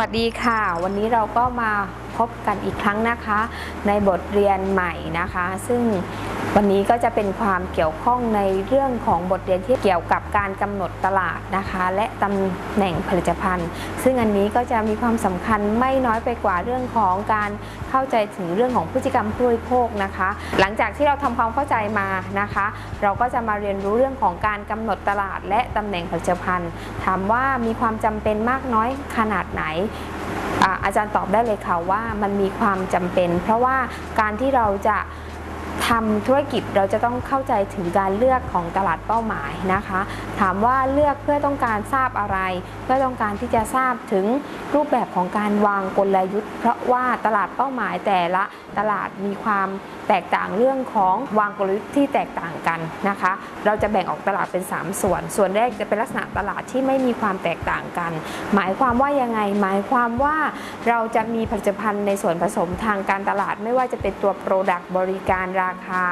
วัสดีค่ะ วันนี้เราก็มาพบกันอีกครั้งนะคะ ในบทเรียนใหม่นะคะ ซึ่ง วันนี้ก็จะเป็นความเกี่ยวข้องในเรื่องของบทเรียนที่เกี่ยวกับการกำหนดตลาดนะคะ และตำแหน่งผลิตภัณฑ์ ซึ่งอันนี้ก็จะมีความสำคัญไม่น้อยไปกว่าเรื่องของการเข้าใจถึงเรื่องของพฤติกรรมผู้บริโภคนะคะ หลังจากที่เราทำความเข้าใจมานะคะ เราก็จะมาเรียนรู้เรื่องของการกำหนดตลาด และตำแหน่งผลิตภัณฑ์ ถามว่ามีความจำเป็นมากน้อยขนาดไหนอาอาจารย์ตอบได้เลยค่ะว่ามันมีความจำเป็น เพราะว่าการที่เราจะ ทำธุรกิจเราจะต้องเข้าใจถึงการเลือกของตลาดเป้าหมายนะคะ ถามว่าเลือกเพื่อต้องการทราบอะไร เพื่อต้องการที่จะทราบถึงรูปแบบของการวางกลยุทธ์ เพราะว่าตลาดเป้าหมายแต่ละตลาดมีความแตกต่างเรื่องของวางกลยุทธ์ที่แตกต่างกันนะคะ เราจะแบ่งออกตลาดเป็น 3 ส่วน ส่วนแรกจะเป็นลักษณะตลาดที่ไม่มีความแตกต่างกัน หมายความว่ายังไง หมายความว่าเราจะมีผลิตภัณฑ์ในส่วนผสมทางการตลาดไม่ว่าจะเป็นตัว Product บริการราคา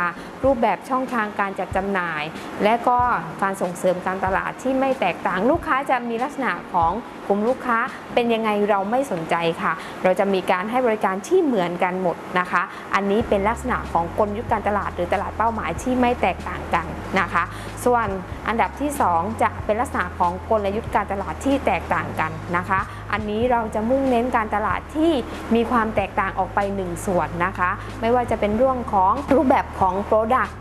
รูปแบบช่องทางการจัดจำหน่าย และก็การส่งเสริมการตลาดที่ไม่แตกต่างลูกค้าจะมีลักษณะของกลุ่มลูกค้าเป็นยังไงเราไม่สนใจค่ะ เราจะมีการให้บริการที่เหมือนกันหมดนะคะ อันนี้เป็นลักษณะของกลยุทธ์การตลาดหรือตลาดเป้าหมายที่ไม่แตกต่างกันนะคะ ส่วนอันดับที่ 2 จะเป็นลักษณะของกลยุทธ์การตลาดที่แตกต่างกันนะคะอันนี้เราจะมุ่งเน้นการตลาดที่มีความแตกต่างออกไป 1 ส่วนนะคะ ไม่ว่าจะเป็นเรื่องของรูปแบบของ Product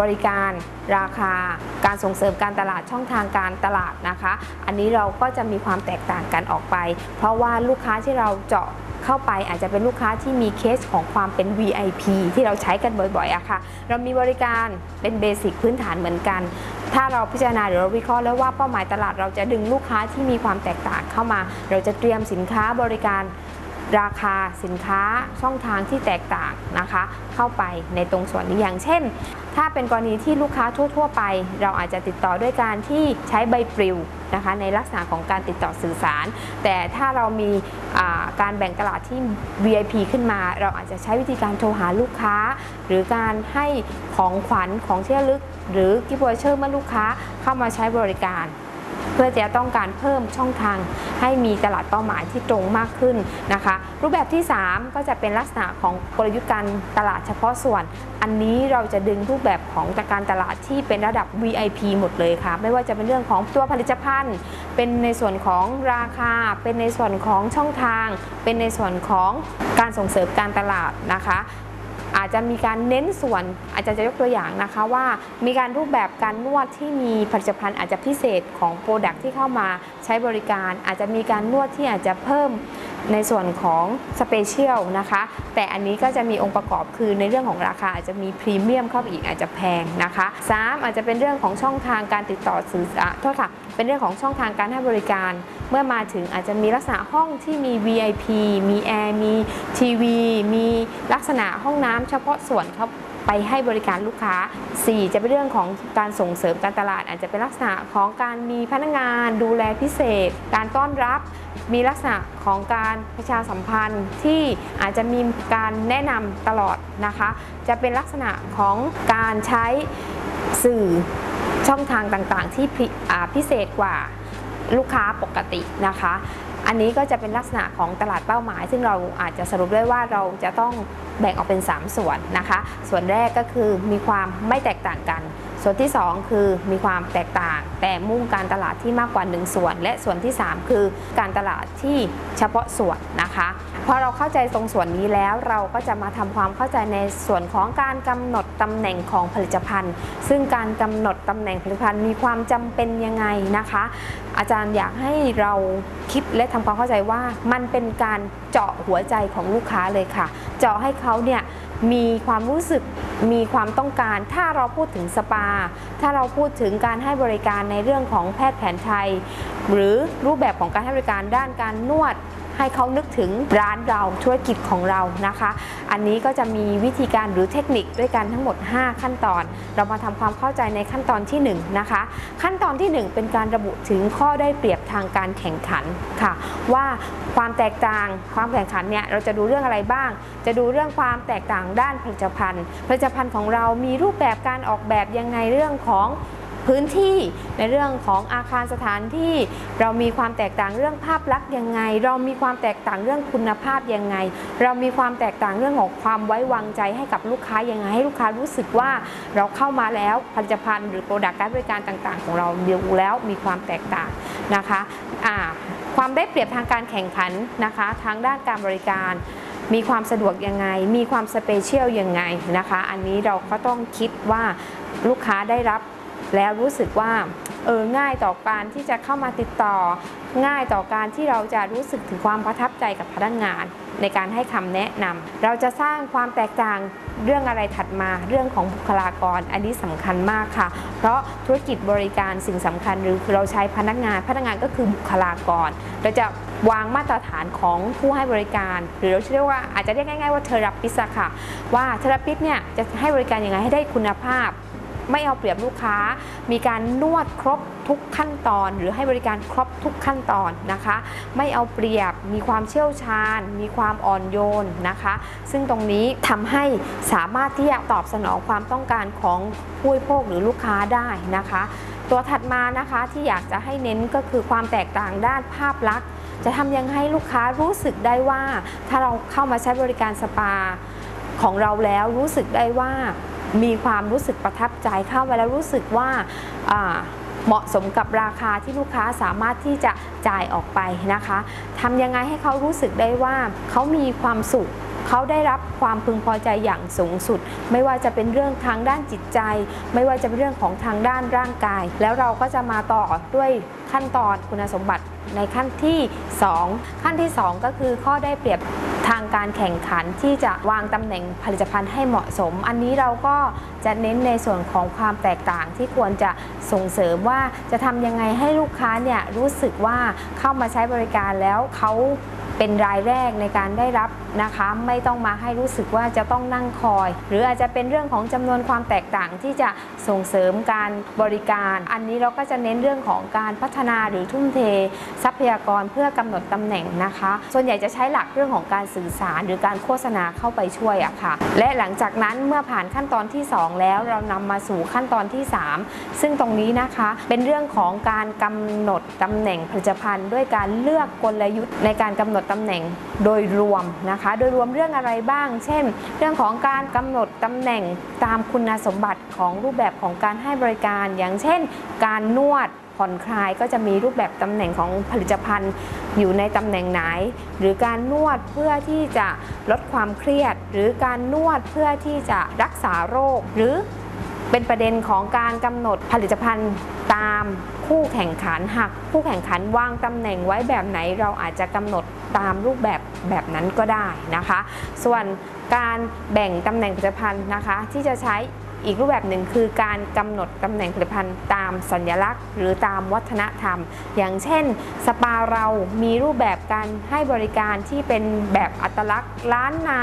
บริการราคา การส่งเสริมการตลาดช่องทางการตลาดนะคะ อันนี้เราก็จะมีความแตกต่างกันออกไป เพราะว่าลูกค้าที่เราเจาะเข้าไปอาจจะเป็นลูกค้าที่มีเคสของความเป็น VIP ที่เราใช้กันบ่อยๆอะค่ะ เรามีบริการเป็นเบสิกพื้นฐานเหมือนกัน ถ้าเราพิจารณาหรือเราวิเคราะห์แล้วว่าเป้าหมายตลาดเราจะดึงลูกค้าที่มีความแตกต่างเข้ามา เราจะเตรียมสินค้าบริการ ราคาสินค้าช่องทางที่แตกต่างนะคะ เข้าไปในตรงส่วนนี้อย่างเช่น ถ้าเป็นกรณีที่ลูกค้าทั่ว ๆ ไป เราอาจจะติดต่อด้วยการที่ใช้ใบปลิวนะคะในลักษณะของการติดต่อสื่อสาร แต่ถ้าเรามีการแบ่งตลาดที่ VIP ขึ้นมา เราอาจจะใช้วิธีการโทรหาลูกค้า หรือการให้ของขวัญของที่ระลึก หรือกิฟต์วอเชอร์เมื่อลูกค้าเข้ามาใช้บริการ เพื่อจะต้องการเพิ่มช่องทาง ให้มีตลาดเป้าหมายที่ตรงมากขึ้นนะคะ รูปแบบที่ 3 ก็จะเป็นลักษณะของกลยุทธ์การตลาดเฉพาะส่วน อันนี้เราจะดึงรูปแบบของการตลาดที่เป็นระดับ VIP หมดเลยค่ะ ไม่ว่าจะเป็นเรื่องของตัวผลิตภัณฑ์ เป็นในส่วนของราคา เป็นในส่วนของช่องทาง เป็นในส่วนของการส่งเสริมการตลาดนะคะ อาจจะมีการเน้นส่วนอาจารย์จะยกตัวอย่างนะคะว่า มีการรูปแบบการนวดที่มีผลิตภัณฑ์อาจจะพิเศษของโปรดักที่เข้ามาใช้บริการ อาจจะมีการนวดที่อาจจะเพิ่ม ในส่วนของสเปเชียลนะคะ แต่อันนี้ก็จะมีองค์ประกอบคือในเรื่องของราคาอาจจะมีพรีเมียมเข้าไปอีกอาจจะแพงนะคะสามอาจจะเป็นเรื่องของช่องทางการติดต่อสื่อสารโทษค่ะเป็นเรื่องของช่องทางการให้บริการ เมื่อมาถึงอาจจะมีลักษณะห้องที่มี VIP มีแอร์มีทีวี มีลักษณะห้องน้ำเฉพาะส่วนครับ ไปให้บริการลูกค้า 4 จะเป็นเรื่องของการส่งเสริมการตลาด อาจจะเป็นลักษณะของการมีพนักงานดูแลพิเศษ การต้อนรับมีลักษณะของการประชาสัมพันธ์ที่อาจจะมีการแนะนำตลอดนะคะ จะเป็นลักษณะของการใช้สื่อช่องทางต่างๆ ที่พิพิเศษกว่าลูกค้าปกตินะคะ อันนี้ก็จะเป็นลักษณะของตลาดเป้าหมาย ซึ่งเราอาจจะสรุปได้ว่าเราจะต้องแบ่งออกเป็น 3 ส่วนนะคะ ส่วนแรกก็คือมีความไม่แตกต่างกัน ส่วนที่ 2 คือมีความแตกต่าง แต่มุ่งการตลาดที่มากกว่า 1 ส่วน และส่วนที่ 3 คือการตลาดที่เฉพาะส่วนนะคะพอเราเข้าใจตรงส่วนนี้แล้วเราก็จะมาทำความเข้าใจในส่วนของการกำหนดตำแหน่งของผลิตภัณฑ์ ซึ่งการกำหนดตำแหน่งผลิตภัณฑ์มีความจำเป็นยังไงนะคะ อาจารย์อยากให้เราคิดและทำความเข้าใจว่ามันเป็นการเจาะหัวใจของลูกค้าเลยค่ะ เจาะให้เขาเนี่ย มีความรู้สึกมีความต้องการ ถ้าเราพูดถึงสปา ถ้าเราพูดถึงการให้บริการในเรื่องของแพทย์แผนไทย หรือรูปแบบของการให้บริการด้านการนวด ให้เขานึกถึงร้านเราธุรกิจของเรานะคะ อันนี้ก็จะมีวิธีการหรือเทคนิคด้วยกันทั้งหมด 5 ขั้นตอน เรามาทำความเข้าใจในขั้นตอนที่ 1 นะคะ ขั้นตอนที่ 1 เป็นการระบุถึงข้อได้เปรียบทางการแข่งขันค่ะ ว่าความแตกต่างความแข่งขันเนี่ยเราจะดูเรื่องอะไรบ้าง จะดูเรื่องความแตกต่างด้านผลิตภัณฑ์ ผลิตภัณฑ์ของเรามีรูปแบบการออกแบบยังไงเรื่องของ พื้นที่ในเรื่องของอาคารสถานที่ เรามีความแตกต่างเรื่องภาพลักษณ์ยังไง เรามีความแตกต่างเรื่องคุณภาพยังไง เรามีความแตกต่างเรื่องของความไว้วางใจให้กับลูกค้ายังไงให้ลูกค้ารู้สึกว่าเราเข้ามาแล้วผลิตภัณฑ์หรือ product การบริการต่างๆ ของเราดูแล้วมีความแตกต่างนะคะอ่าความได้เปรียบทางการแข่งขันนะคะทางด้านการบริการมีความสะดวกยังไง มีความ special ยังไงนะคะ อันนี้เราก็ต้องคิดว่าลูกค้าได้รับ แล้วรู้สึกว่าเออง่ายต่อการที่จะเข้ามาติดต่อ ง่ายต่อการที่เราจะรู้สึกถึงความประทับใจกับพนักงาน ในการให้คำแนะนำเราจะสร้างความแตกต่างเรื่องอะไรถัดมาเรื่องของบุคลากร อันนี้สำคัญมากค่ะ เพราะธุรกิจบริการสิ่งสำคัญหรือเราใช้พนักงานพนักงานก็คือบุคลากร เราจะวางมาตรฐานของผู้ให้บริการ หรือเราเรียกว่าอาจจะเรียกง่ายๆว่าเทอราปิสค่ะ ว่าเทอราปิสเนี่ยจะให้บริการยังไงให้ได้คุณภาพ ไม่เอาเปรียบลูกค้า มีการนวดครบทุกขั้นตอน หรือให้บริการครบทุกขั้นตอนนะคะ ไม่เอาเปรียบมีความเชี่ยวชาญ มีความอ่อนโยนนะคะ ซึ่งตรงนี้ทำให้สามารถที่จะตอบสนองความต้องการของผู้บริโภคหรือลูกค้าได้นะคะ ตัวถัดมานะคะที่อยากจะให้เน้นก็คือความแตกต่างด้านภาพลักษณ์ จะทำยังให้ลูกค้ารู้สึกได้ว่า ถ้าเราเข้ามาใช้บริการสปาของเราแล้วรู้สึกได้ว่า มีความรู้สึกประทับใจเข้ามาแล้วรู้สึกว่าอ่าเหมาะสมกับราคาที่ลูกค้าสามารถที่จะจ่ายออกไปนะคะทำยังไงให้เขารู้สึกได้ว่าเขามีความสุขเขาได้รับความพึงพอใจอย่างสูงสุด ไม่ว่าจะเป็นเรื่องทางด้านจิตใจ ไม่ว่าจะเป็นเรื่องของทางด้านร่างกาย แล้วเราก็จะมาต่อด้วยขั้นตอนคุณสมบัติในขั้นที่ 2 ขั้นที่ 2 ก็คือข้อได้เปรียบ ทางการแข่งขันที่จะวางตำแหน่งผลิตภัณฑ์ให้เหมาะสม อันนี้เราก็จะเน้นในส่วนของความแตกต่างที่ควรจะส่งเสริมว่าจะทำยังไงให้ลูกค้าเนี่ยรู้สึกว่าเข้ามาใช้บริการแล้วเขา เป็นรายแรกในการได้รับนะคะ ไม่ต้องมาให้รู้สึกว่าจะต้องนั่งคอย หรืออาจจะเป็นเรื่องของจำนวนความแตกต่างที่จะส่งเสริมการบริการ อันนี้เราก็จะเน้นเรื่องของการพัฒนาหรือทุ่มเท ทรัพยากรเพื่อกำหนดตำแหน่งนะคะ ส่วนใหญ่จะใช้หลักเรื่องของการสื่อสาร หรือการโฆษณาเข้าไปช่วยอะค่ะ และหลังจากนั้นเมื่อผ่านขั้นตอนที่ 2 แล้วเรานำมาสู่ขั้นตอนที่ 3 ซึ่งตรงนี้นะคะเป็นเรื่องของการกำหนดตำแหน่งผลิตภัณฑ์ ด้วยการเลือกกลยุทธ์ในการกำหนดตำแหน่งโดยรวมนะคะ โดยรวมเรื่องอะไรบ้าง เช่น เรื่องของการกำหนดตำแหน่งตามคุณสมบัติของรูปแบบของการให้บริการ อย่างเช่น การนวดผ่อนคลายก็จะมีรูปแบบตำแหน่งของผลิตภัณฑ์อยู่ในตำแหน่งไหน หรือการนวดเพื่อที่จะลดความเครียด หรือการนวดเพื่อที่จะรักษาโรค หรือเป็นประเด็นของการกำหนดผลิตภัณฑ์ตาม คู่แข่งขันหากคู่แข่งขันวางตำแหน่งไว้แบบไหนเราอาจจะกำหนดตามรูปแบบแบบนั้นก็ได้นะคะ ส่วนการแบ่งตำแหน่งผลิตภัณฑ์นะคะ ที่จะใช้อีกรูปแบบหนึ่งคือการกำหนดตำแหน่งผลิตภัณฑ์ตามสัญลักษณ์ หรือตามวัฒนธรรม อย่างเช่น สปาเรามีรูปแบบการให้บริการที่เป็นแบบอัตลักษณ์ล้านนา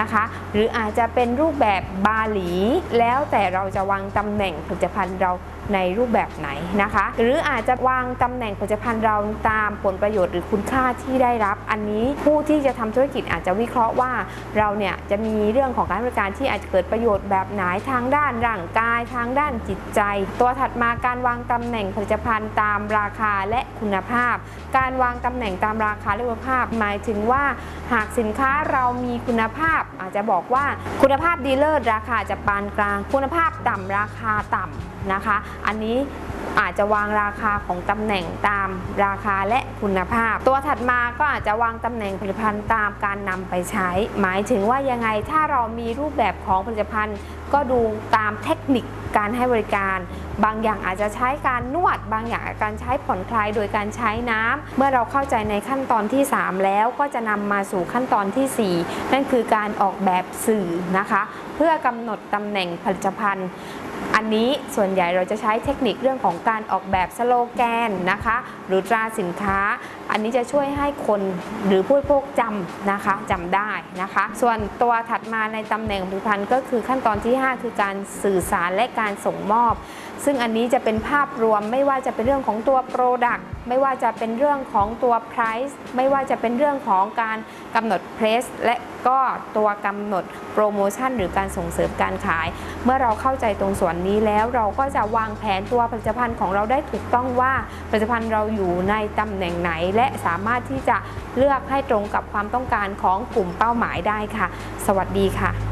นะคะ หรืออาจจะเป็นรูปแบบบาหลี แล้วแต่เราจะวางตำแหน่งผลิตภัณฑ์เราในรูปแบบไหนนะคะ หรืออาจจะวางตำแหน่งผลิตภัณฑ์เราตามผลประโยชน์หรือคุณค่าที่ได้รับ อันนี้ผู้ที่จะทำธุรกิจอาจจะวิเคราะห์ว่าเราเนี่ยจะมีเรื่องของการบริการที่อาจจะเกิดประโยชน์แบบไหนทางด้านร่างกาย ทางด้านจิตใจ ตัวถัดมาการวางตำแหน่งผลิตภัณฑ์ตามราคาและคุณภาพ การวางตำแหน่งตามราคาและคุณภาพ หมายถึงว่าหากสินค้าเรามีคุณภาพ อาจจะบอกว่าคุณภาพดีเลิศราคาจะปานกลาง คุณภาพต่ำราคาต่ำนะคะอันนี้อาจจะวางราคาของตำแหน่งตามราคาและคุณภาพ ตัวถัดมาก็อาจจะวางตำแหน่งผลิตภัณฑ์ตามการนำไปใช้ หมายถึงว่ายังไงถ้าเรามีรูปแบบของผลิตภัณฑ์ ก็ดูตามเทคนิคการให้บริการ บางอย่างอาจจะใช้การนวด บางอย่างการใช้ผ่อนคลายโดยการใช้น้ำเมื่อเราเข้าใจในขั้นตอนที่ 3 แล้วก็จะนำมาสู่ขั้นตอนทีสี่ 4 นั่นคือการออกแบบสื่อนะคะ เพื่อกำหนดตำแหน่งผลิตภัณฑ์ อันนี้ส่วนใหญ่เราจะใช้เทคนิคเรื่องของการออกแบบสโลแกนนะคะ หรือตราสินค้า อันนี้จะช่วยให้คนหรือผู้บริโภคจำนะคะจำได้นะคะ ส่วนตัวถัดมาในตำแหน่งผลิตภัณฑ์ก็คือขั้นตอนที่ 5 คือการสื่อสารและการส่งมอบ ซึ่งอันนี้จะเป็นภาพรวมไม่ว่าจะเป็นเรื่องของตัว Product ไม่ว่าจะเป็นเรื่องของตัว Price ไม่ว่าจะเป็นเรื่องของการกำหนด Place และก็ตัวกำหนดโปรโมชั่นหรือการส่งเสริมการขาย เมื่อเราเข้าใจตรงส่วนนี้แล้วเราก็จะวางแผนตัวผลิตภัณฑ์ของเราได้ถูกต้องว่าผลิตภัณฑ์เราอยู่ในตำแหน่งไหนและและสามารถที่จะเลือกให้ตรงกับความต้องการของกลุ่มเป้าหมายได้ค่ะ สวัสดีค่ะ